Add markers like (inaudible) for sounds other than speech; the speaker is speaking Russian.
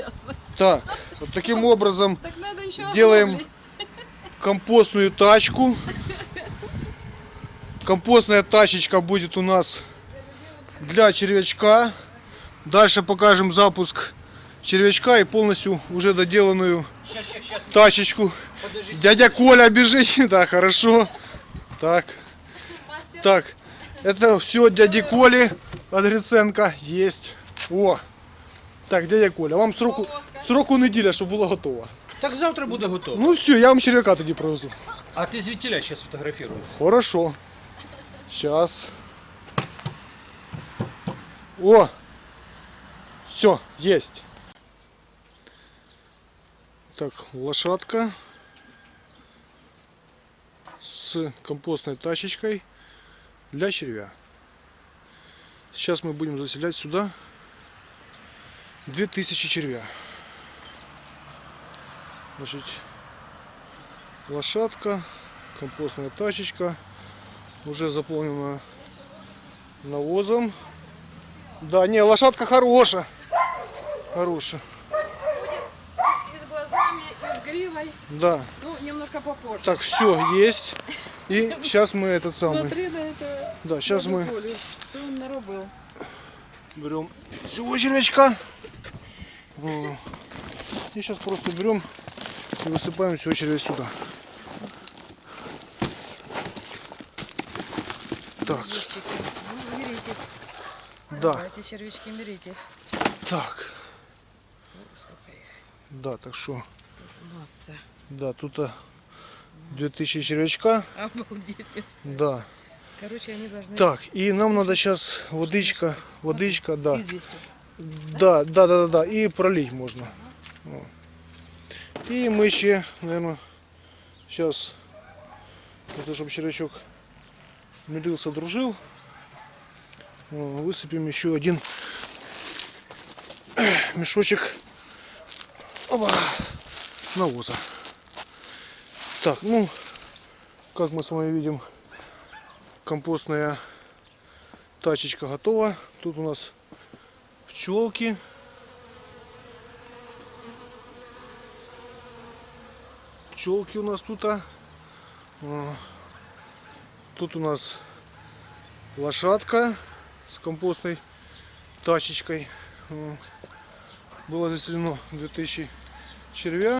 ясно. Так, вот таким образом Так Делаем компостную тачку. Компостная тачечка будет у нас для червячка. Дальше покажем запуск червячка и полностью уже доделанную Сейчас, сейчас, сейчас. тачечку. Подожди. Дядя Коля бежит. (laughs) Да, хорошо. Так, Мастер. так. Это все дяди Коли Адриценко есть. О. Так, дядя Коля, вам сроку, Полоска. сроку неділя, щоб було готово. Так завтра буде готово. Ну все, я вам червяка тоді привезу. А ти звідтіля зараз фотографірую. Хорошо. Сейчас. О! Все, есть. Так, лошадка с компостной тачечкой для червя. Сейчас мы будем заселять сюда 2000 червя. Значит, лошадка, компостная тачечка, уже заполнена навозом. Да, не, лошадка хорошая. Хорошая. Будет и с глазами, и с гривой. Да. Ну, немножко попозже. Так, все, есть. И (laughs) сейчас мы этот самый Смотри на это. Да, дядю мы- берем всего червячка. О. И сейчас просто берем и высыпаем всего червя сюда. Так, ну, миритесь. да, Давайте, червячки, миритесь. так, да, так что, Масса. да, тут а, 2000 червячка, Обалдеть. да. Короче, они должны... Так, и нам надо сейчас водичка, водичка, да. Известью. Да, да, да, да, да. И пролить можно. О. И мы еще, наверное, сейчас, чтобы червячок мирился, дружил, высыпем еще один (clears throat) мешочек опа, навоза. Так, ну, как мы с вами видим, компостная тачечка готова. Тут у нас пчелки. Пчелки у нас тут. а. Тут у нас лошадка с компостной тачечкой. Было заселено 2000 червя.